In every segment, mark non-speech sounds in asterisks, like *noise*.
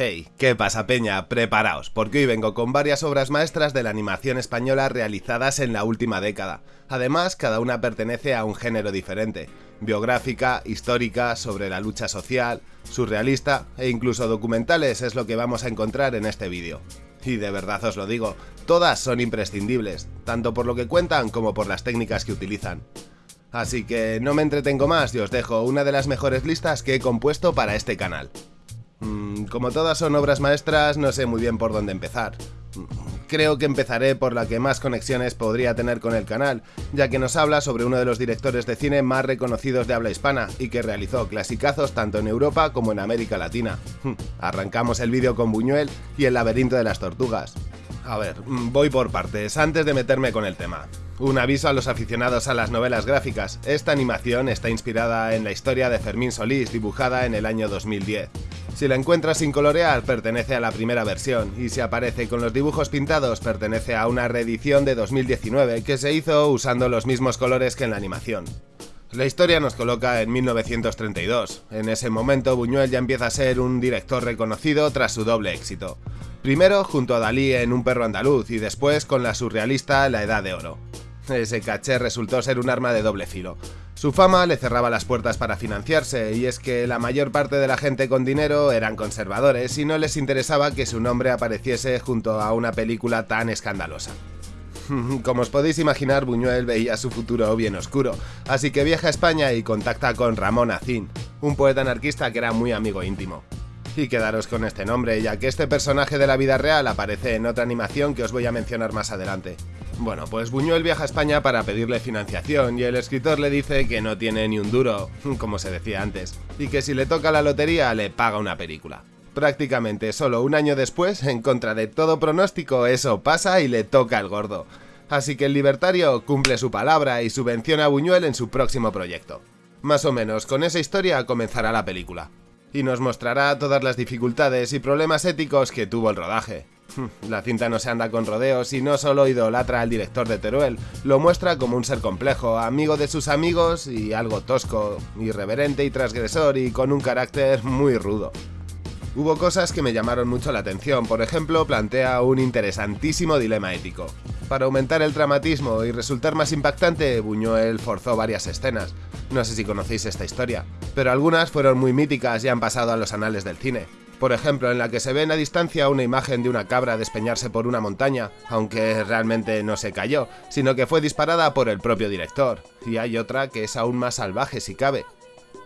Hey, ¿qué pasa peña? Preparaos, porque hoy vengo con varias obras maestras de la animación española realizadas en la última década. Además, cada una pertenece a un género diferente, biográfica, histórica, sobre la lucha social, surrealista e incluso documentales es lo que vamos a encontrar en este vídeo. Y de verdad os lo digo, todas son imprescindibles, tanto por lo que cuentan como por las técnicas que utilizan. Así que no me entretengo más y os dejo una de las mejores listas que he compuesto para este canal. Mm, como todas son obras maestras, no sé muy bien por dónde empezar. Mm, creo que empezaré por la que más conexiones podría tener con el canal, ya que nos habla sobre uno de los directores de cine más reconocidos de habla hispana y que realizó clasicazos tanto en Europa como en América Latina. Mm, arrancamos el vídeo con Buñuel y el laberinto de las tortugas. A ver, voy por partes, antes de meterme con el tema. Un aviso a los aficionados a las novelas gráficas, esta animación está inspirada en la historia de Fermín Solís dibujada en el año 2010. Si la encuentras sin colorear, pertenece a la primera versión, y si aparece con los dibujos pintados, pertenece a una reedición de 2019 que se hizo usando los mismos colores que en la animación. La historia nos coloca en 1932. En ese momento Buñuel ya empieza a ser un director reconocido tras su doble éxito. Primero junto a Dalí en Un perro andaluz y después con la surrealista La Edad de Oro. Ese caché resultó ser un arma de doble filo. Su fama le cerraba las puertas para financiarse, y es que la mayor parte de la gente con dinero eran conservadores y no les interesaba que su nombre apareciese junto a una película tan escandalosa. *laughs* Como os podéis imaginar, Buñuel veía su futuro bien oscuro, así que viaja a España y contacta con Ramón Acín, un poeta anarquista que era muy amigo íntimo. Y quedaros con este nombre, ya que este personaje de la vida real aparece en otra animación que os voy a mencionar más adelante. Bueno, pues Buñuel viaja a España para pedirle financiación y el escritor le dice que no tiene ni un duro, *laughs* como se decía antes, y que si le toca la lotería le paga una película. Prácticamente solo un año después, en contra de todo pronóstico, eso pasa y le toca el gordo. Así que el libertario cumple su palabra y subvenciona a Buñuel en su próximo proyecto. Más o menos con esa historia comenzará la película. Y nos mostrará todas las dificultades y problemas éticos que tuvo el rodaje. *laughs* La cinta no se anda con rodeos y no solo idolatra al director de Teruel, lo muestra como un ser complejo, amigo de sus amigos y algo tosco, irreverente y transgresor y con un carácter muy rudo. Hubo cosas que me llamaron mucho la atención, por ejemplo, plantea un interesantísimo dilema ético. Para aumentar el dramatismo y resultar más impactante, Buñuel forzó varias escenas. No sé si conocéis esta historia, pero algunas fueron muy míticas y han pasado a los anales del cine. Por ejemplo, en la que se ve en la distancia una imagen de una cabra despeñarse por una montaña, aunque realmente no se cayó, sino que fue disparada por el propio director. Y hay otra que es aún más salvaje si cabe.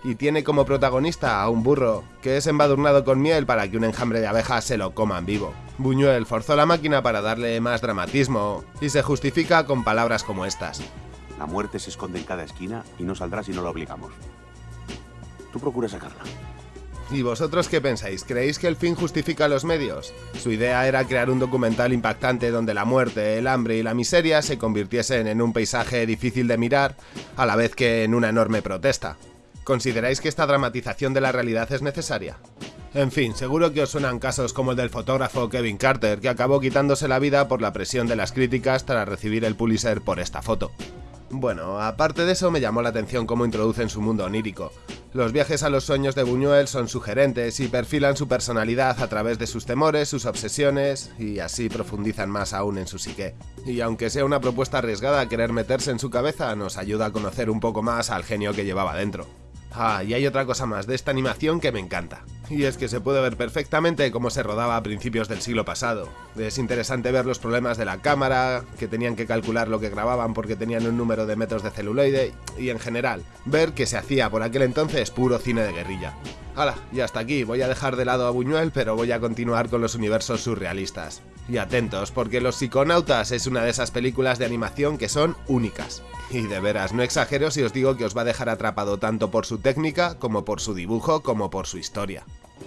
Y tiene como protagonista a un burro, que es embadurnado con miel para que un enjambre de abejas se lo coman vivo. Buñuel forzó la máquina para darle más dramatismo, y se justifica con palabras como estas. La muerte se esconde en cada esquina y no saldrá si no la obligamos. Tú procura sacarla. ¿Y vosotros qué pensáis? ¿Creéis que el fin justifica los medios? Su idea era crear un documental impactante donde la muerte, el hambre y la miseria se convirtiesen en un paisaje difícil de mirar, a la vez que en una enorme protesta. ¿Consideráis que esta dramatización de la realidad es necesaria? En fin, seguro que os suenan casos como el del fotógrafo Kevin Carter, que acabó quitándose la vida por la presión de las críticas tras recibir el Pulitzer por esta foto. Bueno, aparte de eso me llamó la atención cómo introducen su mundo onírico. Los viajes a los sueños de Buñuel son sugerentes y perfilan su personalidad a través de sus temores, sus obsesiones y así profundizan más aún en su psique. Y aunque sea una propuesta arriesgada querer meterse en su cabeza, nos ayuda a conocer un poco más al genio que llevaba dentro. Ah, y hay otra cosa más de esta animación que me encanta. Y es que se puede ver perfectamente cómo se rodaba a principios del siglo pasado. Es interesante ver los problemas de la cámara, que tenían que calcular lo que grababan porque tenían un número de metros de celuloide, y en general, ver que se hacía por aquel entonces puro cine de guerrilla. Hala, y hasta aquí, voy a dejar de lado a Buñuel, pero voy a continuar con los universos surrealistas. Y atentos, porque Los Psiconautas es una de esas películas de animación que son únicas. Y de veras, no exagero si os digo que os va a dejar atrapado tanto por su técnica, como por su dibujo, como por su historia.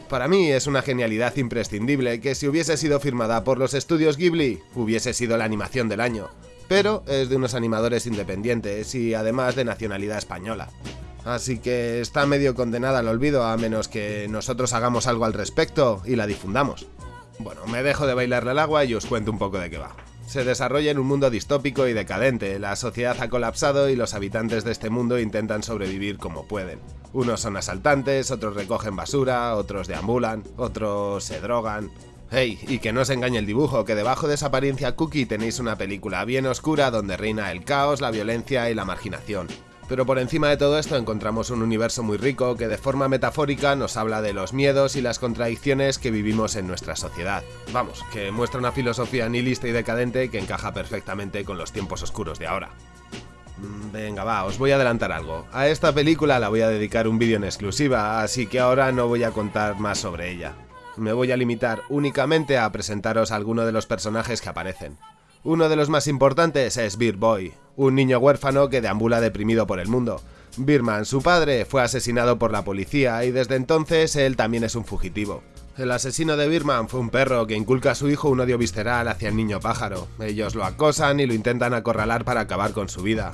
Para mí es una genialidad imprescindible que si hubiese sido firmada por los estudios Ghibli, hubiese sido la animación del año. Pero es de unos animadores independientes y además de nacionalidad española. Así que está medio condenada al olvido a menos que nosotros hagamos algo al respecto y la difundamos. Bueno, me dejo de bailarle al agua y os cuento un poco de qué va. Se desarrolla en un mundo distópico y decadente, la sociedad ha colapsado y los habitantes de este mundo intentan sobrevivir como pueden. Unos son asaltantes, otros recogen basura, otros deambulan, otros se drogan, Hey, y que no os engañe el dibujo, que debajo de esa apariencia cookie tenéis una película bien oscura donde reina el caos, la violencia y la marginación. Pero por encima de todo esto encontramos un universo muy rico que de forma metafórica nos habla de los miedos y las contradicciones que vivimos en nuestra sociedad. Vamos, que muestra una filosofía nihilista y decadente que encaja perfectamente con los tiempos oscuros de ahora. Mm, venga, va, os voy a adelantar algo. A esta película la voy a dedicar un vídeo en exclusiva, así que ahora no voy a contar más sobre ella me voy a limitar únicamente a presentaros algunos de los personajes que aparecen. Uno de los más importantes es Beer Boy, un niño huérfano que deambula deprimido por el mundo. Birman, su padre, fue asesinado por la policía y desde entonces él también es un fugitivo. El asesino de Birman fue un perro que inculca a su hijo un odio visceral hacia el niño pájaro. Ellos lo acosan y lo intentan acorralar para acabar con su vida.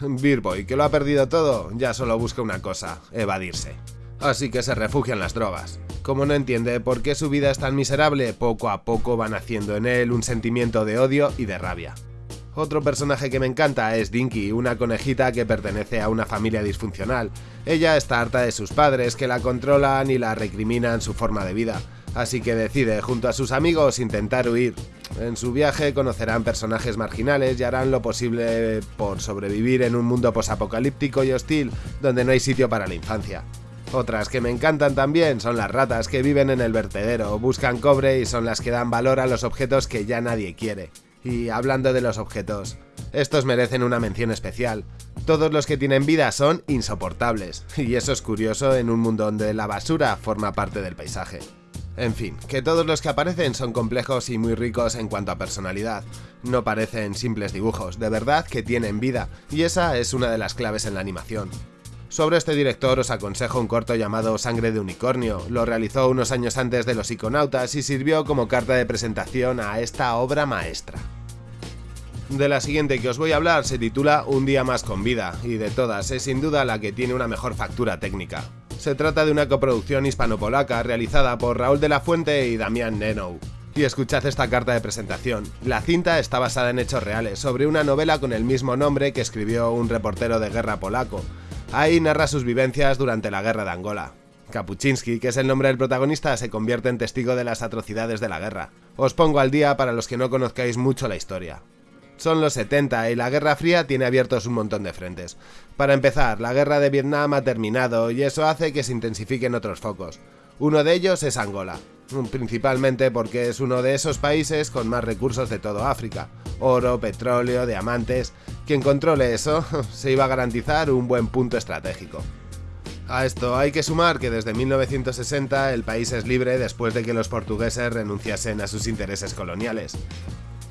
Beer Boy, que lo ha perdido todo, ya solo busca una cosa, evadirse. Así que se refugia en las drogas. Como no entiende por qué su vida es tan miserable, poco a poco van haciendo en él un sentimiento de odio y de rabia. Otro personaje que me encanta es Dinky, una conejita que pertenece a una familia disfuncional. Ella está harta de sus padres que la controlan y la recriminan su forma de vida, así que decide junto a sus amigos intentar huir. En su viaje conocerán personajes marginales y harán lo posible por sobrevivir en un mundo posapocalíptico y hostil donde no hay sitio para la infancia. Otras que me encantan también son las ratas que viven en el vertedero, buscan cobre y son las que dan valor a los objetos que ya nadie quiere. Y hablando de los objetos, estos merecen una mención especial. Todos los que tienen vida son insoportables, y eso es curioso en un mundo donde la basura forma parte del paisaje. En fin, que todos los que aparecen son complejos y muy ricos en cuanto a personalidad. No parecen simples dibujos, de verdad que tienen vida, y esa es una de las claves en la animación. Sobre este director os aconsejo un corto llamado Sangre de Unicornio. Lo realizó unos años antes de Los Iconautas y sirvió como carta de presentación a esta obra maestra. De la siguiente que os voy a hablar se titula Un día más con vida, y de todas es sin duda la que tiene una mejor factura técnica. Se trata de una coproducción hispano-polaca realizada por Raúl de la Fuente y Damián Nenou. Y escuchad esta carta de presentación. La cinta está basada en hechos reales, sobre una novela con el mismo nombre que escribió un reportero de guerra polaco, Ahí narra sus vivencias durante la guerra de Angola. Kapuczynski, que es el nombre del protagonista, se convierte en testigo de las atrocidades de la guerra. Os pongo al día para los que no conozcáis mucho la historia. Son los 70 y la Guerra Fría tiene abiertos un montón de frentes. Para empezar, la guerra de Vietnam ha terminado y eso hace que se intensifiquen otros focos. Uno de ellos es Angola, principalmente porque es uno de esos países con más recursos de todo África. Oro, petróleo, diamantes... Quien controle eso *laughs* se iba a garantizar un buen punto estratégico. A esto hay que sumar que desde 1960 el país es libre después de que los portugueses renunciasen a sus intereses coloniales.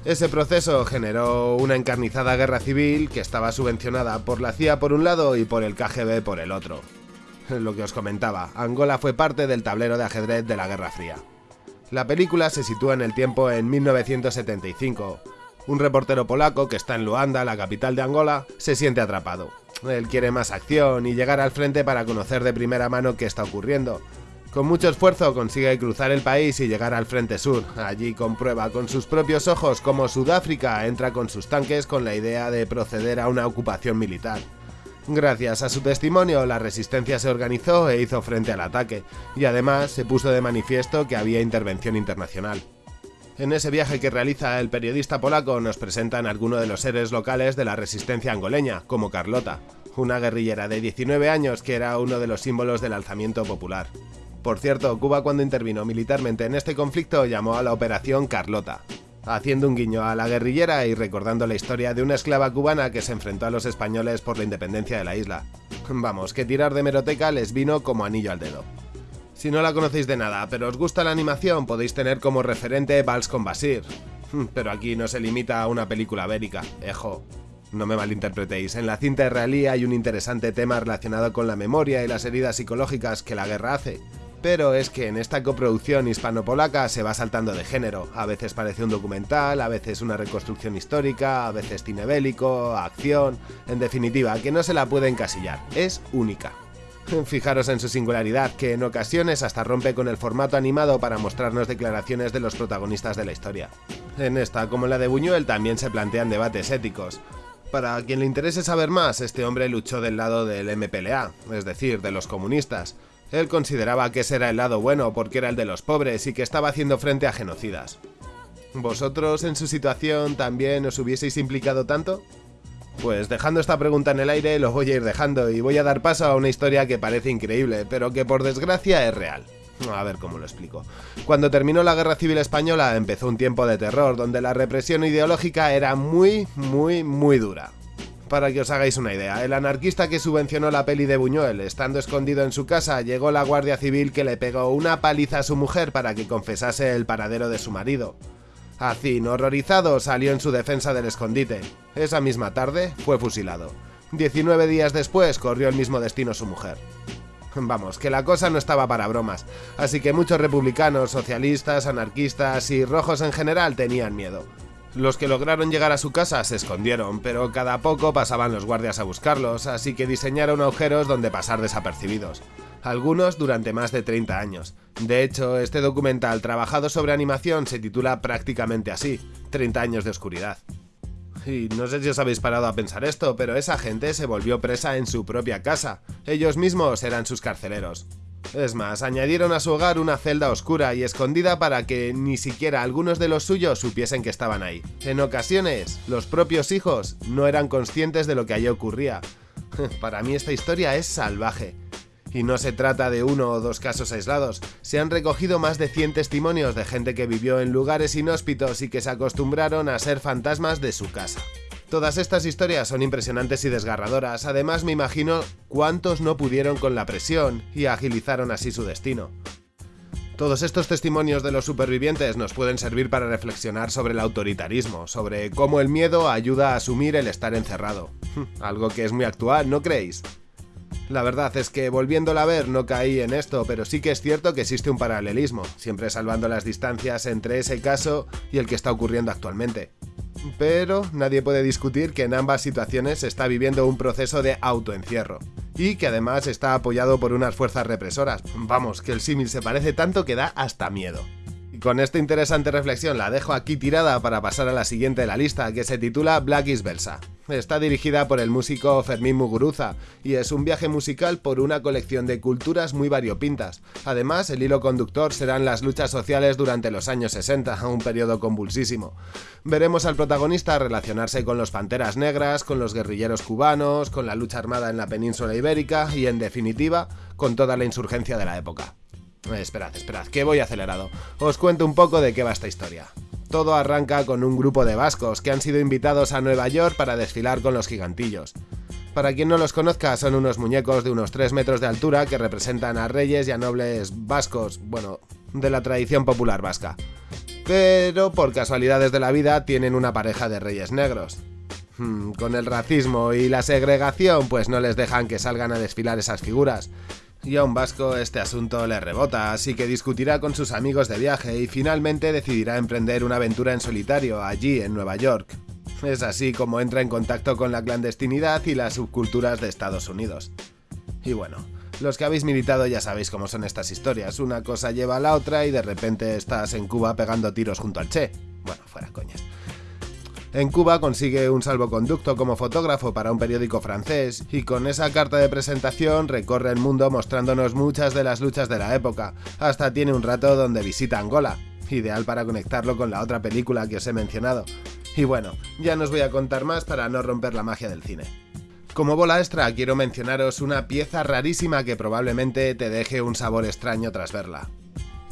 Ese proceso generó una encarnizada guerra civil que estaba subvencionada por la CIA por un lado y por el KGB por el otro. *laughs* Lo que os comentaba, Angola fue parte del tablero de ajedrez de la Guerra Fría. La película se sitúa en el tiempo en 1975, un reportero polaco que está en Luanda, la capital de Angola, se siente atrapado. Él quiere más acción y llegar al frente para conocer de primera mano qué está ocurriendo. Con mucho esfuerzo consigue cruzar el país y llegar al frente sur. Allí comprueba con sus propios ojos cómo Sudáfrica entra con sus tanques con la idea de proceder a una ocupación militar. Gracias a su testimonio, la resistencia se organizó e hizo frente al ataque, y además se puso de manifiesto que había intervención internacional. En ese viaje que realiza el periodista polaco nos presentan algunos de los seres locales de la resistencia angoleña, como Carlota, una guerrillera de 19 años que era uno de los símbolos del alzamiento popular. Por cierto, Cuba cuando intervino militarmente en este conflicto llamó a la Operación Carlota, haciendo un guiño a la guerrillera y recordando la historia de una esclava cubana que se enfrentó a los españoles por la independencia de la isla. Vamos, que tirar de meroteca les vino como anillo al dedo. Si no la conocéis de nada, pero os gusta la animación, podéis tener como referente Vals con Basir. Hmm, pero aquí no se limita a una película bélica, ejo. No me malinterpretéis, en la cinta israelí hay un interesante tema relacionado con la memoria y las heridas psicológicas que la guerra hace. Pero es que en esta coproducción hispano-polaca se va saltando de género, a veces parece un documental, a veces una reconstrucción histórica, a veces cine bélico, acción... En definitiva, que no se la puede encasillar, es única. Fijaros en su singularidad, que en ocasiones hasta rompe con el formato animado para mostrarnos declaraciones de los protagonistas de la historia. En esta, como en la de Buñuel, también se plantean debates éticos. Para quien le interese saber más, este hombre luchó del lado del MPLA, es decir, de los comunistas. Él consideraba que ese era el lado bueno porque era el de los pobres y que estaba haciendo frente a genocidas. ¿Vosotros en su situación también os hubieseis implicado tanto? Pues dejando esta pregunta en el aire lo voy a ir dejando y voy a dar paso a una historia que parece increíble, pero que por desgracia es real. A ver cómo lo explico. Cuando terminó la Guerra Civil Española empezó un tiempo de terror donde la represión ideológica era muy, muy, muy dura. Para que os hagáis una idea, el anarquista que subvencionó la peli de Buñuel, estando escondido en su casa, llegó la Guardia Civil que le pegó una paliza a su mujer para que confesase el paradero de su marido. Azin, horrorizado, salió en su defensa del escondite. Esa misma tarde fue fusilado. 19 días después corrió el mismo destino su mujer. Vamos, que la cosa no estaba para bromas, así que muchos republicanos, socialistas, anarquistas y rojos en general tenían miedo. Los que lograron llegar a su casa se escondieron, pero cada poco pasaban los guardias a buscarlos, así que diseñaron agujeros donde pasar desapercibidos algunos durante más de 30 años. De hecho, este documental trabajado sobre animación se titula prácticamente así, 30 años de oscuridad. Y no sé si os habéis parado a pensar esto, pero esa gente se volvió presa en su propia casa. Ellos mismos eran sus carceleros. Es más, añadieron a su hogar una celda oscura y escondida para que ni siquiera algunos de los suyos supiesen que estaban ahí. En ocasiones, los propios hijos no eran conscientes de lo que allí ocurría. *laughs* Para mí esta historia es salvaje. Y no se trata de uno o dos casos aislados, se han recogido más de 100 testimonios de gente que vivió en lugares inhóspitos y que se acostumbraron a ser fantasmas de su casa. Todas estas historias son impresionantes y desgarradoras, además me imagino cuántos no pudieron con la presión y agilizaron así su destino. Todos estos testimonios de los supervivientes nos pueden servir para reflexionar sobre el autoritarismo, sobre cómo el miedo ayuda a asumir el estar encerrado. *laughs* Algo que es muy actual, ¿no creéis? La verdad es que volviéndola a ver no caí en esto, pero sí que es cierto que existe un paralelismo, siempre salvando las distancias entre ese caso y el que está ocurriendo actualmente. Pero nadie puede discutir que en ambas situaciones se está viviendo un proceso de autoencierro, y que además está apoyado por unas fuerzas represoras. Vamos, que el símil se parece tanto que da hasta miedo. Y con esta interesante reflexión la dejo aquí tirada para pasar a la siguiente de la lista, que se titula Black is Versa. Está dirigida por el músico Fermín Muguruza y es un viaje musical por una colección de culturas muy variopintas. Además, el hilo conductor serán las luchas sociales durante los años 60, un periodo convulsísimo. Veremos al protagonista relacionarse con los Panteras Negras, con los guerrilleros cubanos, con la lucha armada en la península ibérica y, en definitiva, con toda la insurgencia de la época. Esperad, esperad, que voy acelerado. Os cuento un poco de qué va esta historia. Todo arranca con un grupo de vascos que han sido invitados a Nueva York para desfilar con los gigantillos. Para quien no los conozca, son unos muñecos de unos 3 metros de altura que representan a reyes y a nobles vascos, bueno, de la tradición popular vasca. Pero por casualidades de la vida tienen una pareja de reyes negros. Hmm, con el racismo y la segregación, pues no les dejan que salgan a desfilar esas figuras, y a un vasco este asunto le rebota, así que discutirá con sus amigos de viaje y finalmente decidirá emprender una aventura en solitario allí en Nueva York. Es así como entra en contacto con la clandestinidad y las subculturas de Estados Unidos. Y bueno, los que habéis militado ya sabéis cómo son estas historias, una cosa lleva a la otra y de repente estás en Cuba pegando tiros junto al Che. Bueno, fuera. En Cuba consigue un salvoconducto como fotógrafo para un periódico francés y con esa carta de presentación recorre el mundo mostrándonos muchas de las luchas de la época, hasta tiene un rato donde visita Angola, ideal para conectarlo con la otra película que os he mencionado. Y bueno, ya no os voy a contar más para no romper la magia del cine. Como bola extra quiero mencionaros una pieza rarísima que probablemente te deje un sabor extraño tras verla.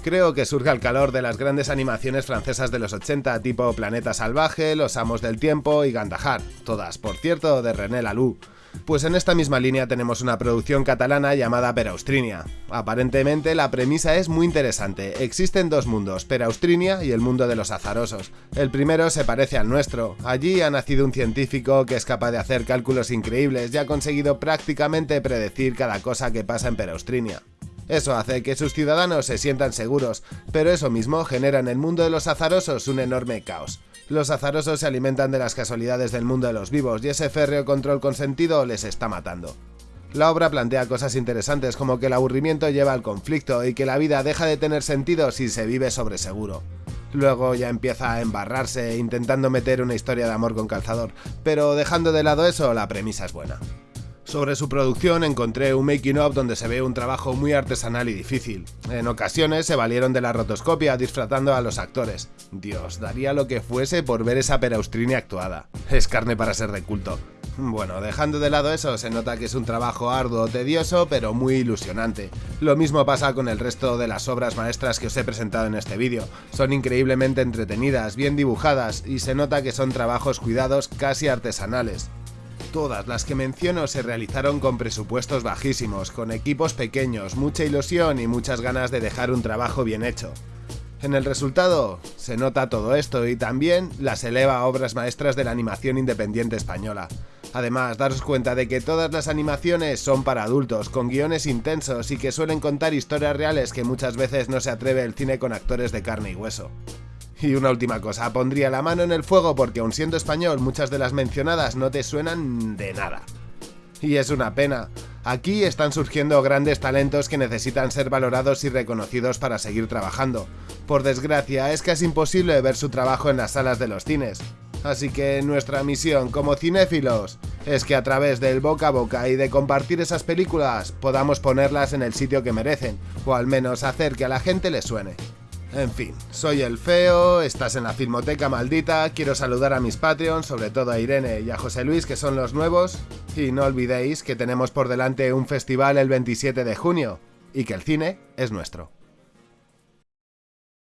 Creo que surge al calor de las grandes animaciones francesas de los 80, tipo Planeta Salvaje, Los Amos del Tiempo y Gandahar, todas, por cierto, de René Laloux. Pues en esta misma línea tenemos una producción catalana llamada Peraustrinia. Aparentemente la premisa es muy interesante. Existen dos mundos, Peraustrinia y el mundo de los azarosos. El primero se parece al nuestro. Allí ha nacido un científico que es capaz de hacer cálculos increíbles y ha conseguido prácticamente predecir cada cosa que pasa en Peraustrinia. Eso hace que sus ciudadanos se sientan seguros, pero eso mismo genera en el mundo de los azarosos un enorme caos. Los azarosos se alimentan de las casualidades del mundo de los vivos y ese férreo control consentido les está matando. La obra plantea cosas interesantes como que el aburrimiento lleva al conflicto y que la vida deja de tener sentido si se vive sobre seguro. Luego ya empieza a embarrarse intentando meter una historia de amor con calzador, pero dejando de lado eso, la premisa es buena. Sobre su producción encontré un making of donde se ve un trabajo muy artesanal y difícil. En ocasiones se valieron de la rotoscopia disfrazando a los actores. Dios, daría lo que fuese por ver esa peraustrine actuada. Es carne para ser de culto. Bueno, dejando de lado eso, se nota que es un trabajo arduo, tedioso, pero muy ilusionante. Lo mismo pasa con el resto de las obras maestras que os he presentado en este vídeo. Son increíblemente entretenidas, bien dibujadas, y se nota que son trabajos cuidados casi artesanales. Todas las que menciono se realizaron con presupuestos bajísimos, con equipos pequeños, mucha ilusión y muchas ganas de dejar un trabajo bien hecho. En el resultado se nota todo esto y también las eleva a obras maestras de la animación independiente española. Además, daros cuenta de que todas las animaciones son para adultos, con guiones intensos y que suelen contar historias reales que muchas veces no se atreve el cine con actores de carne y hueso. *laughs* Y una última cosa, pondría la mano en el fuego porque aun siendo español muchas de las mencionadas no te suenan de nada. Y es una pena. Aquí están surgiendo grandes talentos que necesitan ser valorados y reconocidos para seguir trabajando. Por desgracia, es casi imposible ver su trabajo en las salas de los cines. Así que nuestra misión como cinéfilos es que a través del boca a boca y de compartir esas películas podamos ponerlas en el sitio que merecen, o al menos hacer que a la gente le suene. En fin, soy el feo, estás en la Filmoteca Maldita, quiero saludar a mis Patreons, sobre todo a Irene y a José Luis que son los nuevos, y no olvidéis que tenemos por delante un festival el 27 de junio, y que el cine es nuestro.